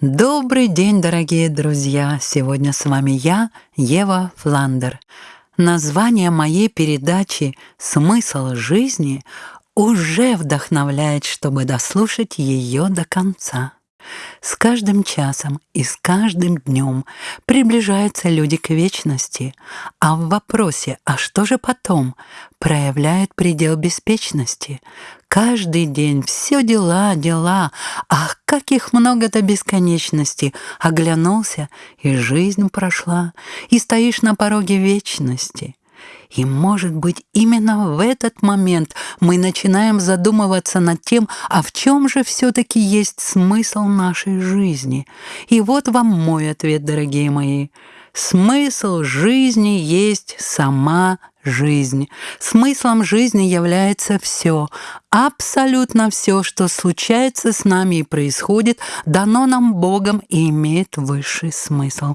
Добрый день, дорогие друзья! Сегодня с вами я, Ева Фландер. Название моей передачи «Смысл жизни» уже вдохновляет, чтобы дослушать ее до конца. С каждым часом и с каждым днем приближаются люди к вечности, а в вопросе «а что же потом?» проявляют предел беспечности. Каждый день все дела, дела, ах, как их много до бесконечности. Оглянулся, и жизнь прошла, и стоишь на пороге вечности. И, может быть, именно в этот момент мы начинаем задумываться над тем, а в чем же все-таки есть смысл нашей жизни. И вот вам мой ответ, дорогие мои. Смысл жизни есть сама жизнь. Смыслом жизни является все, абсолютно все, что случается с нами и происходит, дано нам Богом и имеет высший смысл.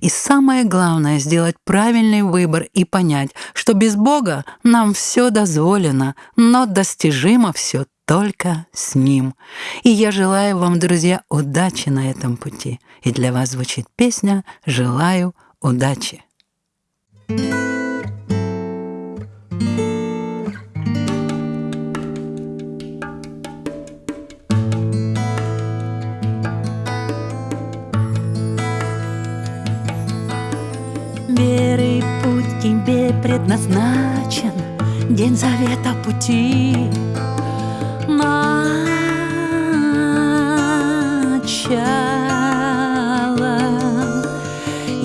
И самое главное — сделать правильный выбор и понять, что без Бога нам все дозволено, но достижимо все только с Ним. И я желаю вам, друзья, удачи на этом пути. И для вас звучит песня «Желаю удачи». thank you предназначен. День завета пути начало.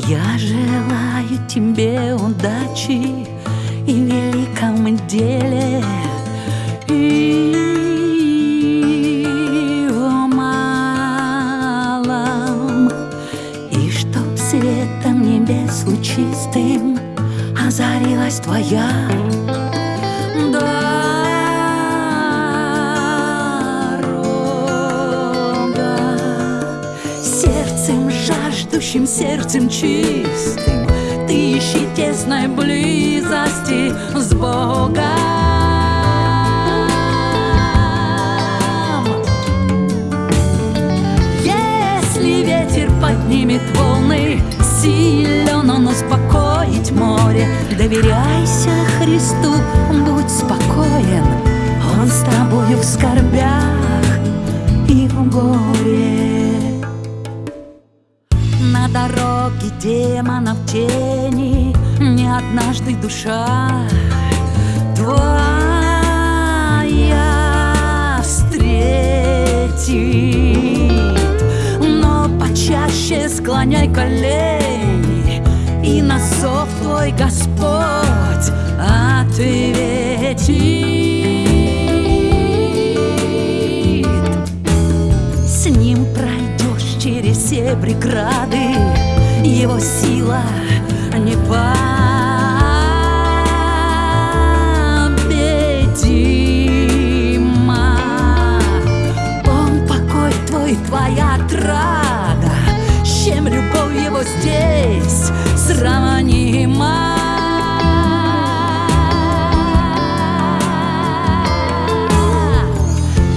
Я желаю тебе удачи И великом деле И чтоб светом небес лучистым Озарилась твоя. Жаждущим сердцем чистым Ты ищи тесной близости с Богом. Поднимет волны Силен он успокоить море. Доверяйся Христу, будь спокоен. Он с тобою в скорбях и в горе. На дороге демонов тени Не однажды душа твоя встретит. Но почаще склоняй колени на зов твой Господь ответит все преграды, его сила не победима. Он покой твой, твоя отрада, с чем любовь его здесь сравнима.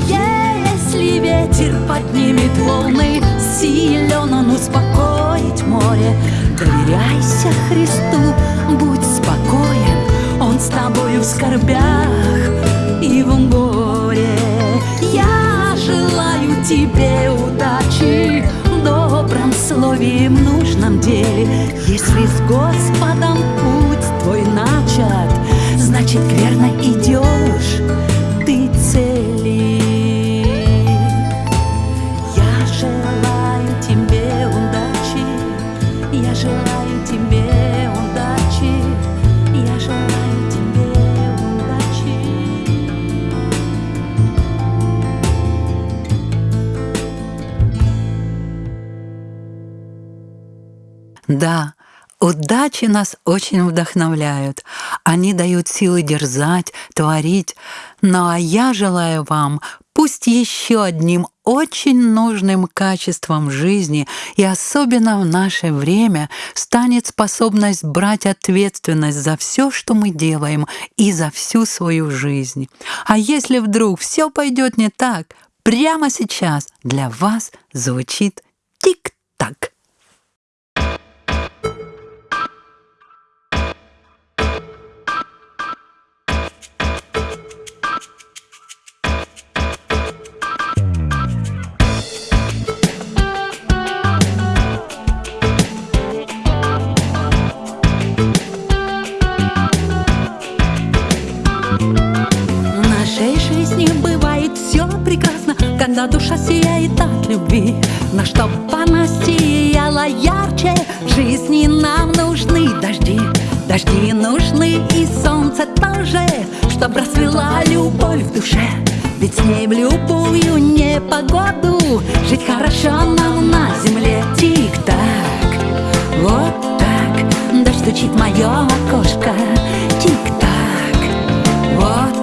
Если ветер поднимет волны Силен он успокоить море. Доверяйся Христу, будь спокоен Он с тобою в скорбях и в горе Я желаю тебе удачи слове в нужном деле. Если с Господом путь твой начат Значит верно идешь удачи нас очень вдохновляют. Они дают силы дерзать, творить. Ну а я желаю вам, пусть еще одним очень нужным качеством жизни и особенно в наше время станет способность брать ответственность за все, что мы делаем и за всю свою жизнь. А если вдруг все пойдет не так, прямо сейчас для вас звучит когда душа сияет от любви Но чтоб она сияла ярче, жизни нам нужны дожди Дожди нужны и солнце тоже, чтоб расцвела любовь в душе. Ведь с ней в любую непогоду Жить хорошо нам на земле. Тик-так, вот так Дождь стучит мое окошко. Тик-так, вот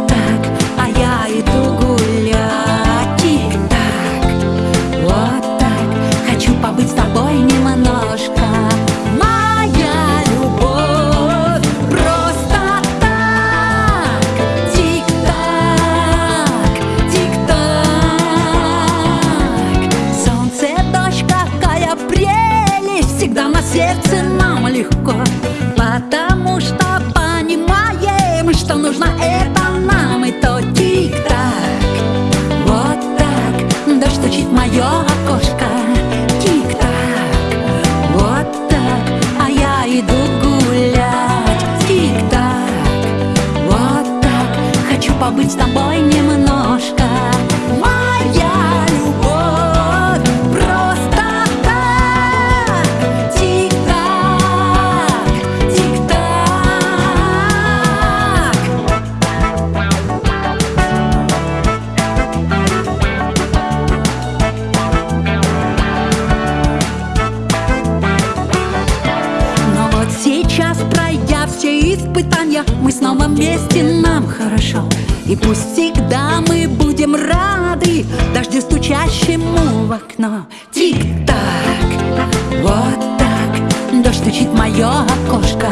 стучит мое окошко.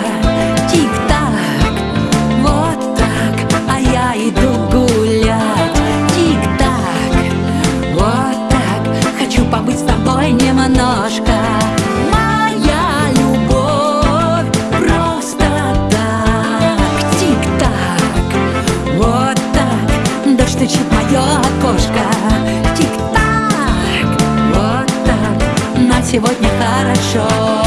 Тик-так, вот так А я иду гулять. Тик-так, вот так Хочу побыть с тобой немножко. Моя любовь просто так. Тик-так, вот так Дождь стучит мое окошко. Тик-так, вот так На сегодня хорошо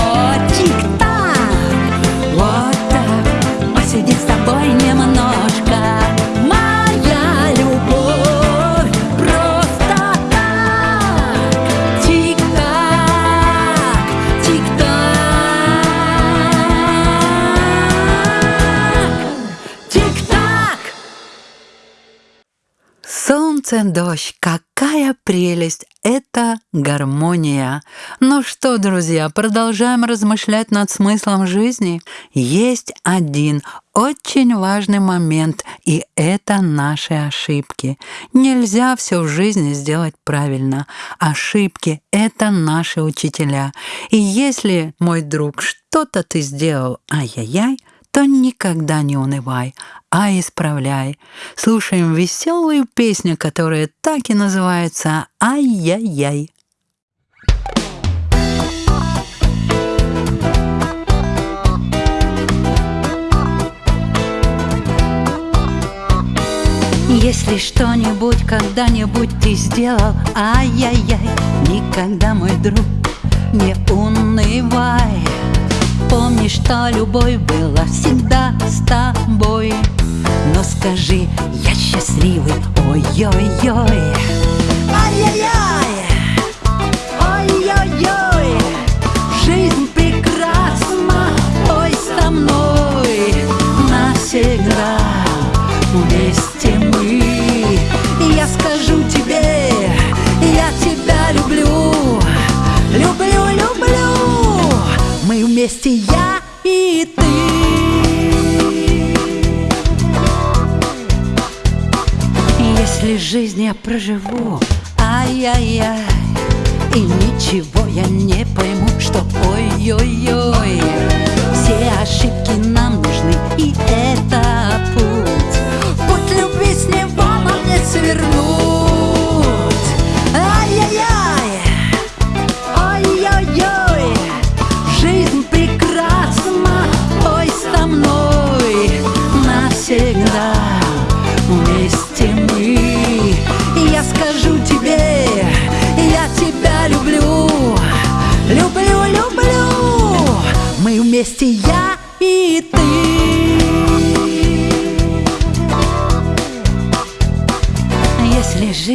Солнце, дождь, какая прелесть! Это гармония. Ну что, друзья, продолжаем размышлять над смыслом жизни. Есть один очень важный момент, и это наши ошибки. Нельзя все в жизни сделать правильно. Ошибки — это наши учителя. И если, мой друг, что-то ты сделал, ай-яй-яй, то никогда не унывай, а исправляй. Слушаем веселую песню, которая так и называется «Ай-яй-яй». Если что-нибудь когда-нибудь ты сделал, ай-яй-яй, никогда, мой друг, не унывай. Помни, что любовь была всегда с тобой. Но скажи, я счастливый, ой-ой-ой.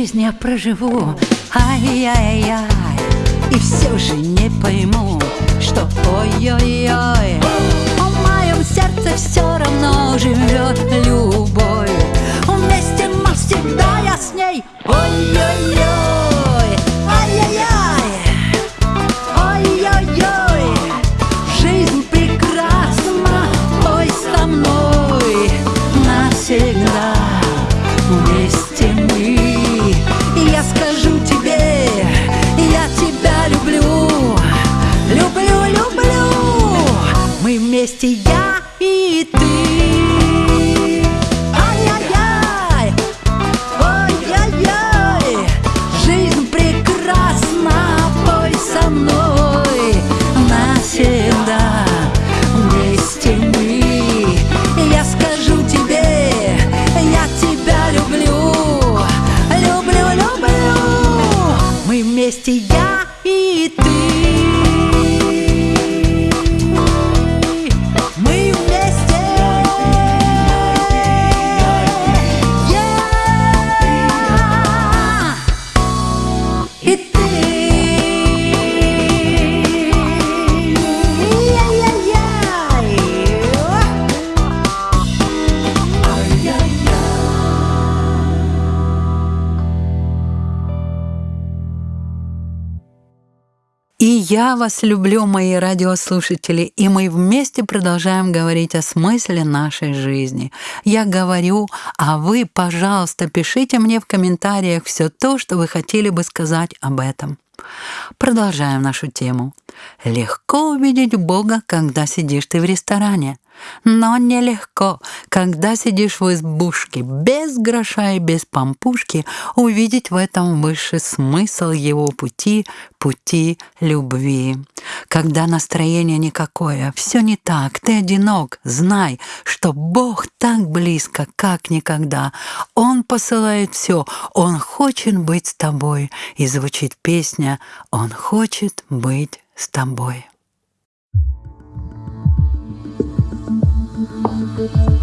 Жизнь я проживу. Ай-яй-яй И все же не пойму Что ой-ой-ой. В моем сердце все равно живет любовь. Вместе навсегда я с ней. Ой-ой-ой я вас люблю, мои радиослушатели, и мы вместе продолжаем говорить о смысле нашей жизни. Я говорю, а вы, пожалуйста, пишите мне в комментариях все то, что вы хотели бы сказать об этом. Продолжаем нашу тему. Легко увидеть Бога, когда сидишь ты в ресторане. Но нелегко, когда сидишь в избушке, без гроша и без помпушки, увидеть в этом высший смысл его пути, пути любви. Когда настроение никакое, все не так, ты одинок, знай, что Бог так близко, как никогда. Он посылает все, Он хочет быть с тобой. И звучит песня «Он хочет быть с тобой». Thank you.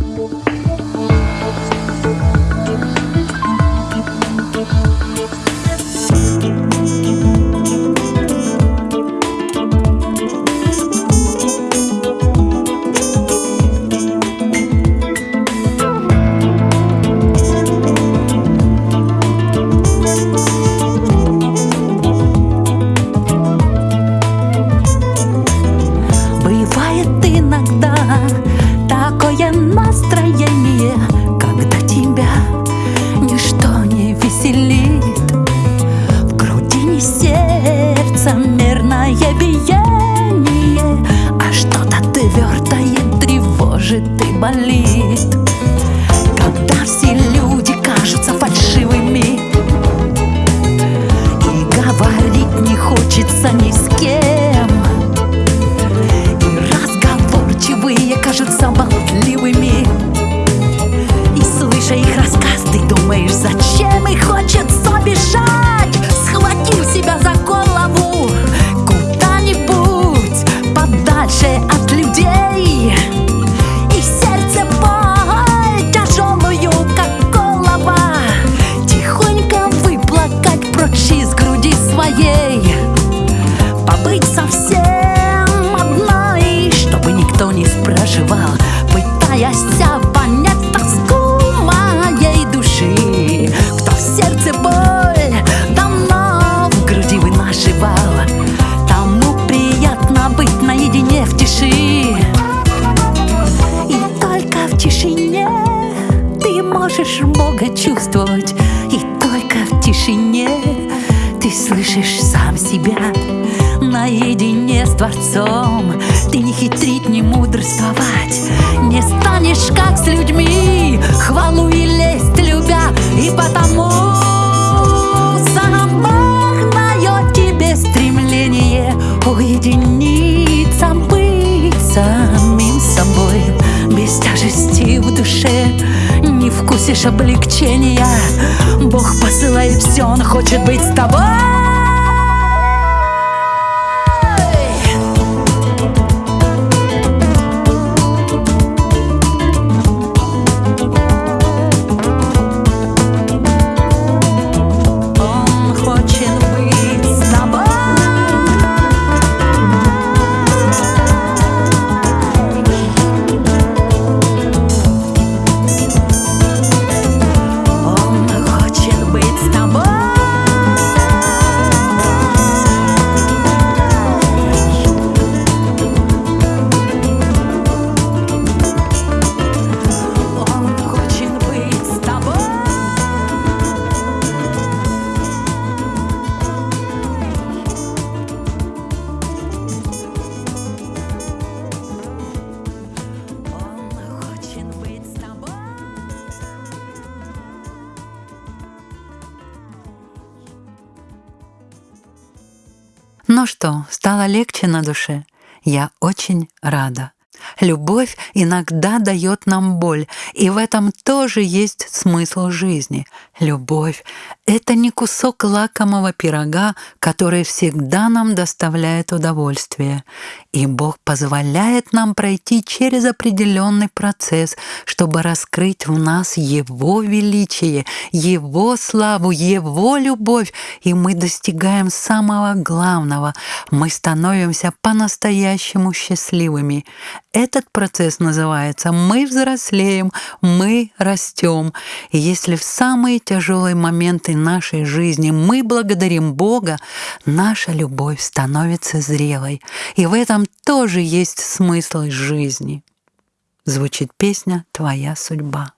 Сердце мерное биение, а что-то твердое тревожит и болит. Облегчения Бог посылает все, Он хочет быть с тобой Ну что, стало легче на душе? Я очень рада. Любовь иногда дает нам боль, и в этом тоже есть смысл жизни. Любовь — это не кусок лакомого пирога, который всегда нам доставляет удовольствие. И Бог позволяет нам пройти через определенный процесс, чтобы раскрыть в нас Его величие, Его славу, Его любовь, и мы достигаем самого главного — мы становимся по-настоящему счастливыми. Этот процесс называется «мы взрослеем, мы растем». И если в самые тяжелые моменты нашей жизни мы благодарим Бога, наша любовь становится зрелой. И в этом тоже есть смысл жизни. Звучит песня «Твоя судьба».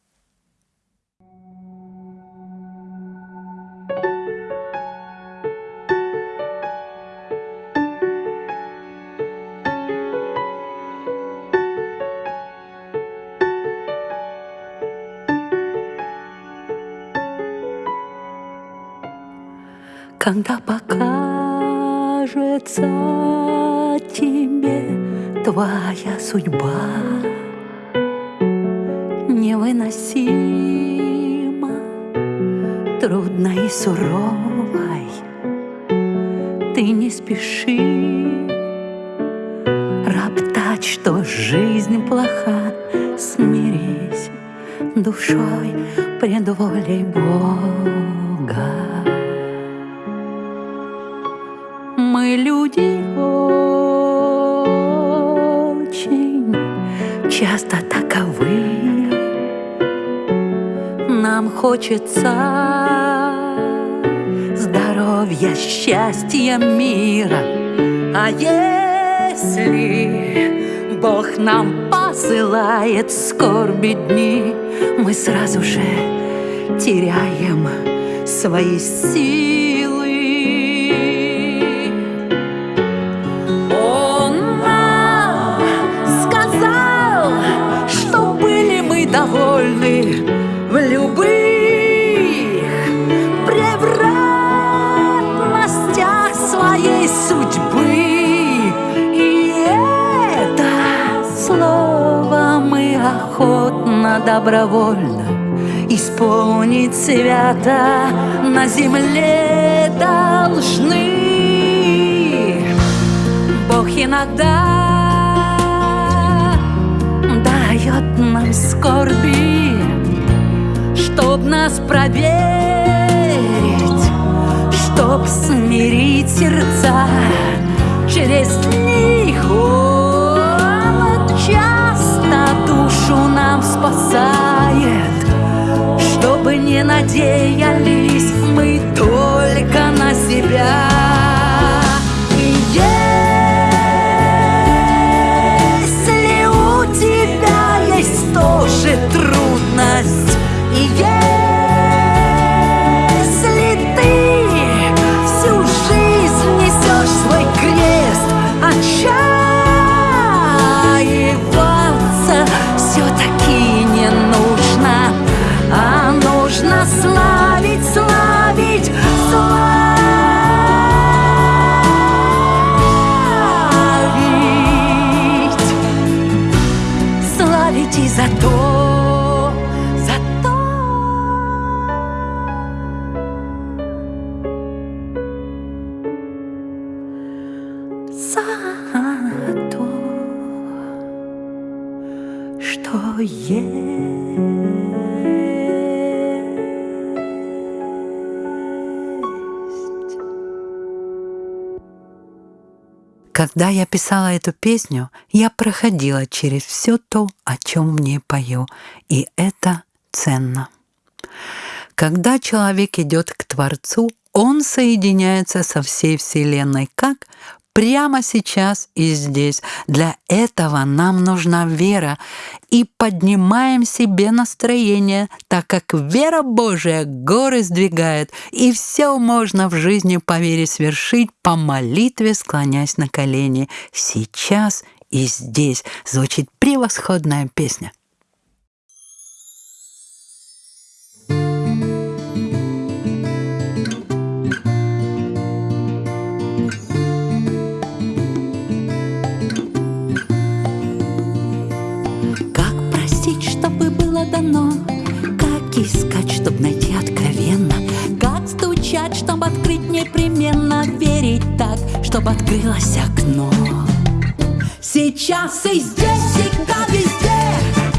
Когда покажется тебе твоя судьба Невыносимо, трудной и суровой. Ты не спеши роптать, что жизнь плоха. Смирись душой пред волей Бога счастья, мира. А если Бог нам посылает скорби дни, мы сразу же теряем свои силы. Добровольно исполнить свято на земле должны. Бог иногда дает нам скорби, Чтоб нас проверить, Чтоб смирить сердца Через них душу нам спасает Чтобы не надеялись мы только на себя Когда я писала эту песню, я проходила через все то, о чем мне пою, и это ценно. Когда человек идет к Творцу, он соединяется со всей Вселенной как прямо сейчас и здесь. Для этого нам нужна вера. И поднимаем себе настроение, так как вера Божия горы сдвигает, и все можно в жизни по вере свершить, по молитве склонясь на колени. Сейчас и здесь звучит превосходная песня. колено Как искать, чтоб найти откровенно? Как стучать, чтобы открыть непременно? Верить так, чтобы открылось окно. Сейчас и здесь, всегда, везде.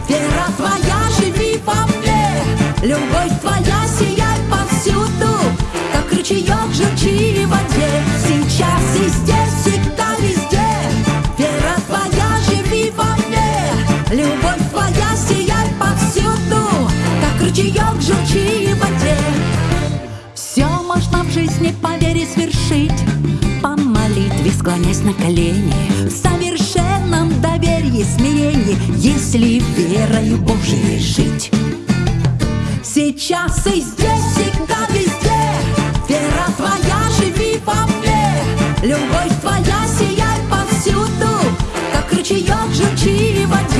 Вера твоя, живи во мне. Любовь твоя, сияй повсюду. Как ручеек жучи в воде склонясь на колени. В совершенном доверии, смирении Если верою Божией жить. Сейчас и здесь, всегда везде. Вера твоя, живи во мне. Любовь твоя, сияй повсюду. Как ручеек, журчи в воде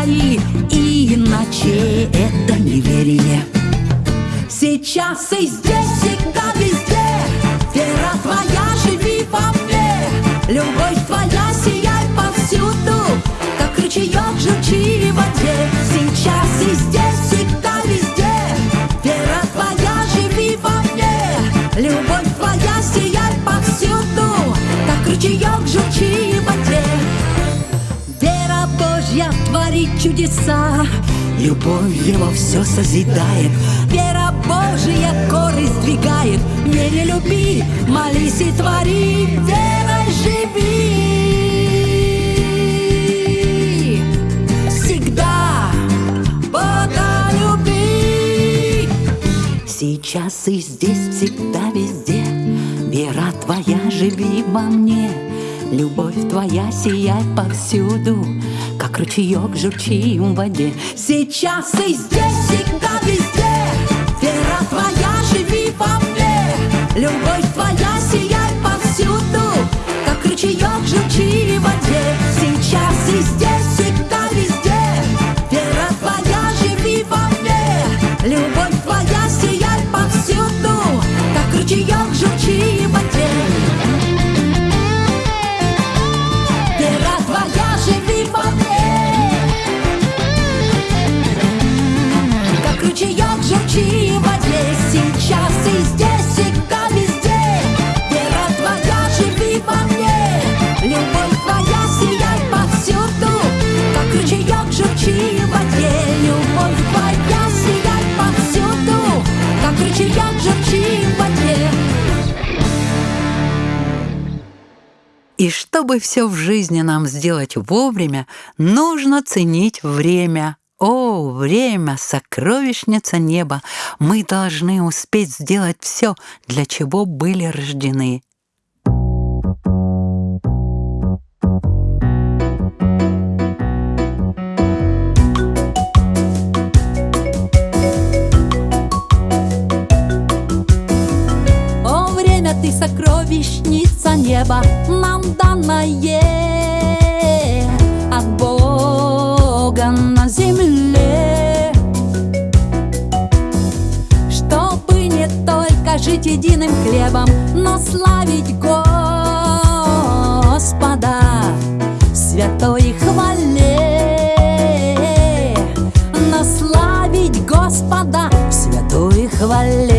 зари, Иначе это неверие. Сейчас и здесь, всегда везде, Вера твоя, живи во мне, Любовь твоя, сияй повсюду, Как ручеек, журчи в воде. Сейчас и здесь, всегда везде, Вера твоя, живи во мне, Любовь твоя, сияй повсюду, Как ручеек, чудеса, Любовь его все созидает. Вера Божья горы сдвигает. Вере люби, молись и твори, верой живи. Всегда Бога люби. Сейчас и здесь, всегда везде Вера твоя, живи во мне Любовь твоя, сияй повсюду Как ручеек, журчи в воде. Сейчас и здесь, всегда везде. Вера твоя, живи во мне. Любовь твоя, сияй повсюду. Как ручеек, журчи в воде. Сейчас и здесь, всегда везде. Вера твоя, живи во мне. Любовь твоя, сияй повсюду. Как ручеек, журчи в воде И чтобы все в жизни нам сделать вовремя, нужно ценить время. О, время, сокровищница неба! Мы должны успеть сделать все, для чего были рождены. О, время ты сокровищница неба, нам данное от Бога на земле. Чтобы не только жить единым хлебом, но славить Господа святой хвале. Но славить Господа в святой хвале.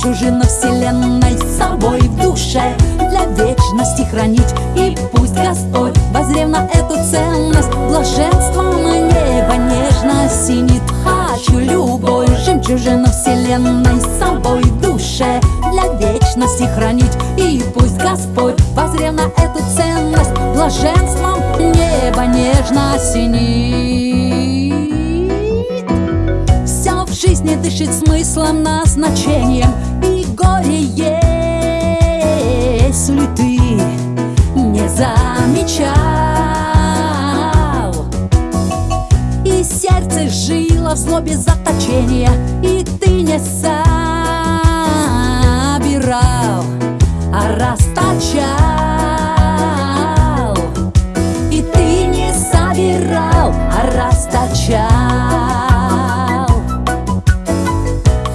Жемчужину вселенной с собой в душе. Для вечности хранить И пусть Господь, возрев на эту ценность. Блаженством небо нежно синит Хочу любовь, жемчужину вселенной с собой в душе. Для вечности хранить И пусть Господь, возрев на эту ценность. Блаженством небо нежно синит все в жизни дышит смыслом, назначением замечал. И сердце жило в злобе заточения И ты не собирал, а расточал. И ты не собирал, а расточал.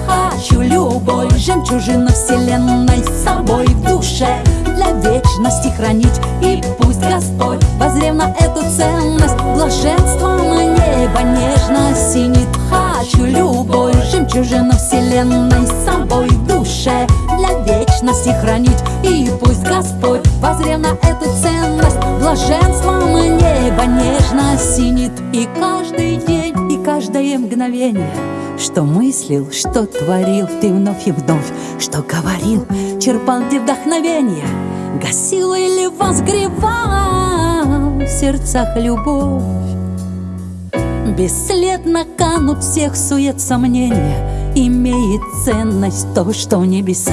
Хочу любой жемчужину вселенной с собой в душе. Для вечности хранить. И пусть Господь, возрев на эту ценность. Блаженством небо нежно синит Хочу любой жемчужину вселенной с собой душе. Для вечности хранить. И пусть Господь, возрев на эту ценность. Блаженством небо нежно синит И каждый день, и каждое мгновение Что мыслил, что творил ты вновь и вновь Что говорил, черпал где вдохновение Гасил или возгревал в сердцах любовь. Бесследно канут всех сует сомнения Имеет ценность то, что в небеса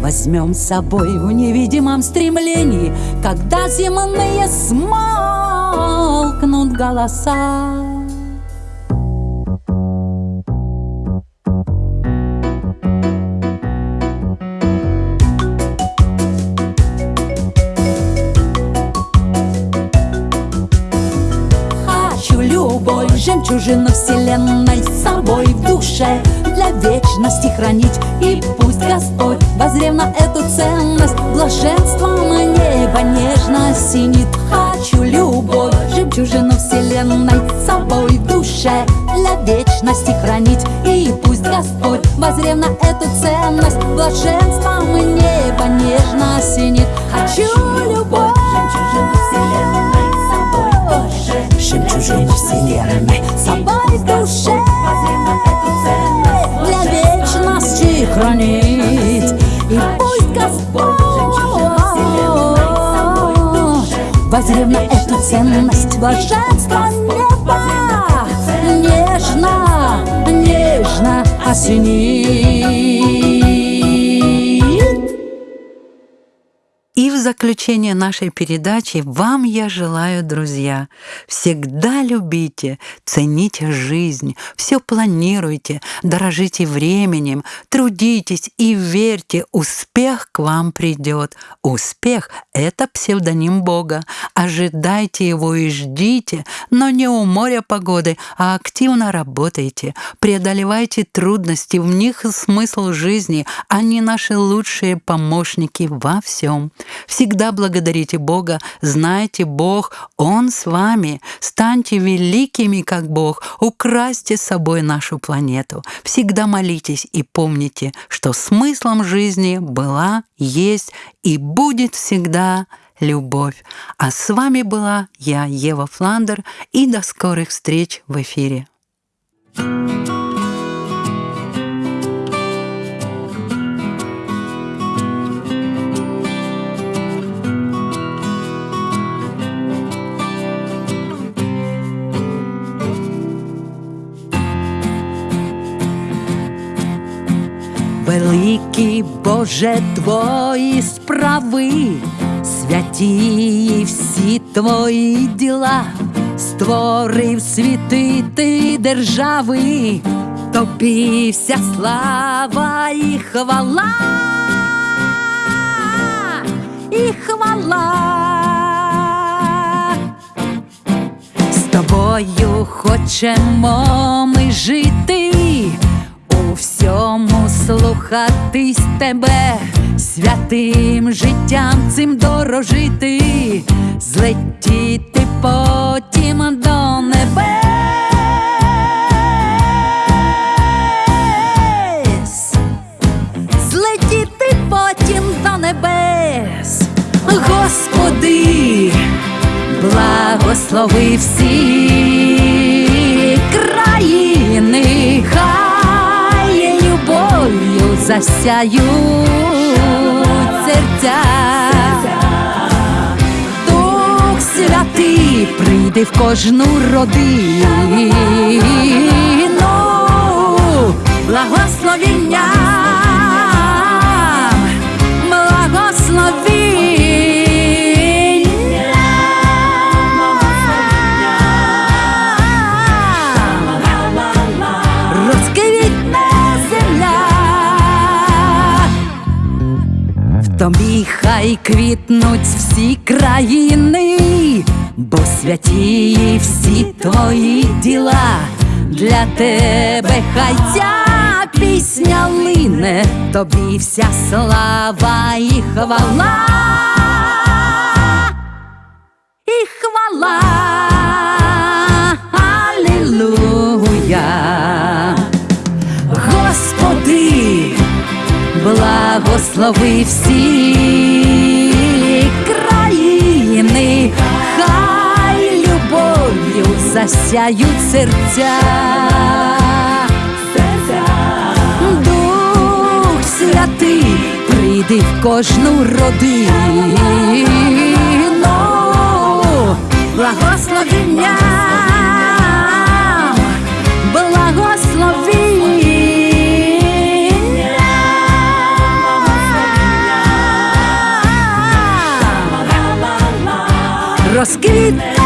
Возьмем с собой в невидимом стремлении Когда земные смолкнут голоса. Хочу любой жемчужину вселенной с собой в душе Для вечности хранить. И пусть Господь, возрев на эту ценность Блаженством небо нежно синит Хочу любой жемчужину вселенной собой душе Для вечности хранить. И пусть Господь, возрев на эту ценность Блаженством небо нежно синит Хочу любой жемчужину вселенной собой душе. Жемчужину вселенной собой душе хранит И пусть Господь Возрев на эту ценность блаженства неба. Нежно, нежно осенит в заключение нашей передачи вам я желаю, друзья, всегда любите, цените жизнь, все планируйте, дорожите временем, трудитесь и верьте, успех к вам придет. Успех — это псевдоним Бога. Ожидайте его и ждите, но не у моря погоды, а активно работайте. Преодолевайте трудности, в них смысл жизни, они наши лучшие помощники во всем. Всегда благодарите Бога, знайте Бог, Он с вами. Станьте великими, как Бог, украсьте с собой нашу планету. Всегда молитесь и помните, что смыслом жизни была, есть и будет всегда любовь. А с вами была я, Ева Фландер, и до скорых встреч в эфире. Великий Боже твої справи, святі всі твої діла, створив світи ти держави, тобі вся слава і хвала, і хвала. З тобою хочемо ми жити, у всьому слухатись тебе, святим життям цим дорожити, злетіти потім до небес, злетіти потім до небес, Господи благослови всі засяють серця. Дух святий прийде в кожну родину, благословіння. Всі країни, бо святі всі твої діла для тебе хай ця пісня лине, тобі вся слава і хвала. І хвала, Алілуя. Господи, благослови всі засяють серця. Дух святий, прийди в кожну родину, благословення, благословення. Розквіт